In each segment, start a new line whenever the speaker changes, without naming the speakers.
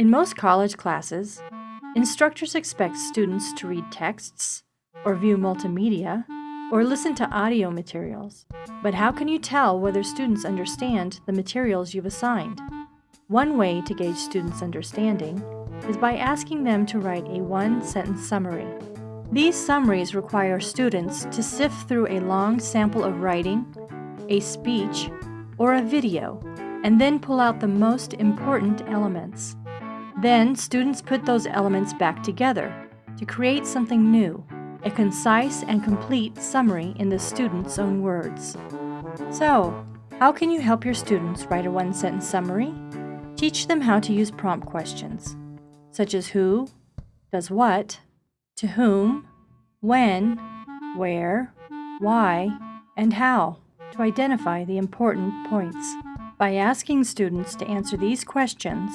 In most college classes, instructors expect students to read texts, or view multimedia, or listen to audio materials. But how can you tell whether students understand the materials you've assigned? One way to gauge students' understanding is by asking them to write a one-sentence summary. These summaries require students to sift through a long sample of writing, a speech, or a video, and then pull out the most important elements. Then, students put those elements back together to create something new, a concise and complete summary in the student's own words. So, how can you help your students write a one-sentence summary? Teach them how to use prompt questions, such as who, does what, to whom, when, where, why, and how to identify the important points. By asking students to answer these questions,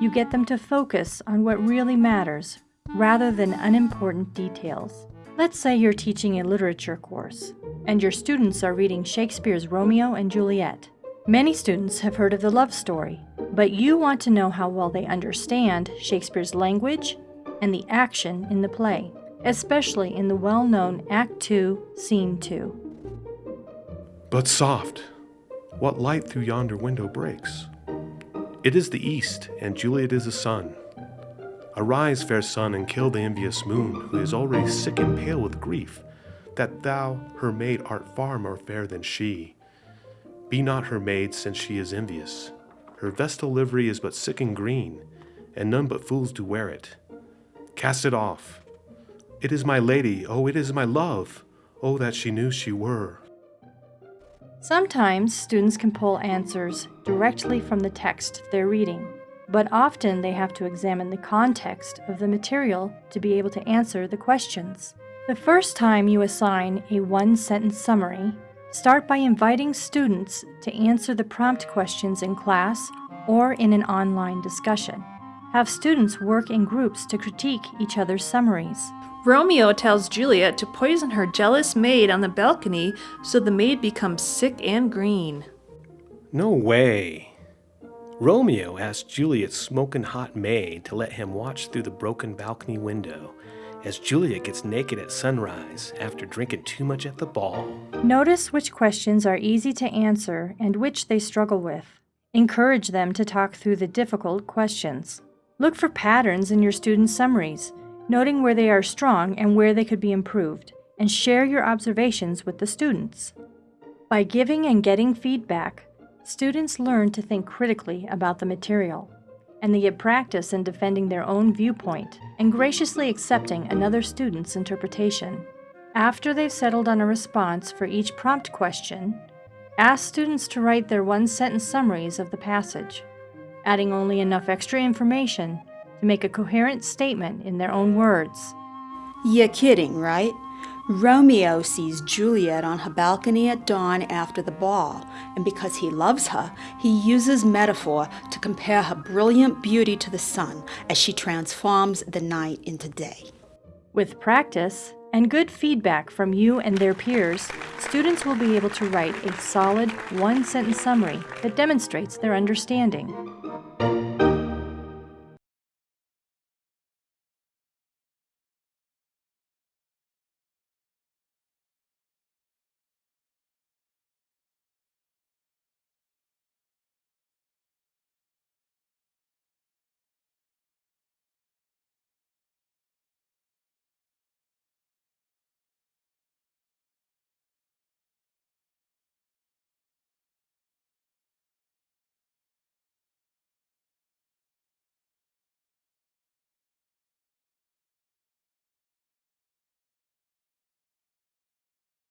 you get them to focus on what really matters rather than unimportant details. Let's say you're teaching a literature course, and your students are reading Shakespeare's Romeo and Juliet. Many students have heard of the love story, but you want to know how well they understand Shakespeare's language and the action in the play, especially in the well-known Act 2, Scene 2.
But soft, what light through yonder window breaks? It is the east, and Juliet is the sun. Arise, fair sun, and kill the envious moon, who is already sick and pale with grief, that thou, her maid, art far more fair than she. Be not her maid, since she is envious. Her vestal livery is but sick and green, and none but fools do wear it. Cast it off. It is my lady, oh, it is my love, oh, that she knew she were.
Sometimes students can pull answers directly from the text they're reading, but often they have to examine the context of the material to be able to answer the questions. The first time you assign a one-sentence summary, start by inviting students to answer the prompt questions in class or in an online discussion. Have students work in groups to critique each other's summaries.
Romeo tells Juliet to poison her jealous maid on the balcony so the maid becomes sick and green.
No way. Romeo asks Juliet's smoking hot maid to let him watch through the broken balcony window as Juliet gets naked at sunrise after drinking too much at the ball.
Notice which questions are easy to answer and which they struggle with. Encourage them to talk through the difficult questions. Look for patterns in your students' summaries noting where they are strong and where they could be improved, and share your observations with the students. By giving and getting feedback, students learn to think critically about the material, and they get practice in defending their own viewpoint and graciously accepting another student's interpretation. After they've settled on a response for each prompt question, ask students to write their one-sentence summaries of the passage, adding only enough extra information to make a coherent statement in their own words.
You're kidding, right? Romeo sees Juliet on her balcony at dawn after the ball, and because he loves her, he uses metaphor to compare her brilliant beauty to the sun as she transforms the night into day.
With practice and good feedback from you and their peers, students will be able to write a solid one-sentence summary that demonstrates their understanding.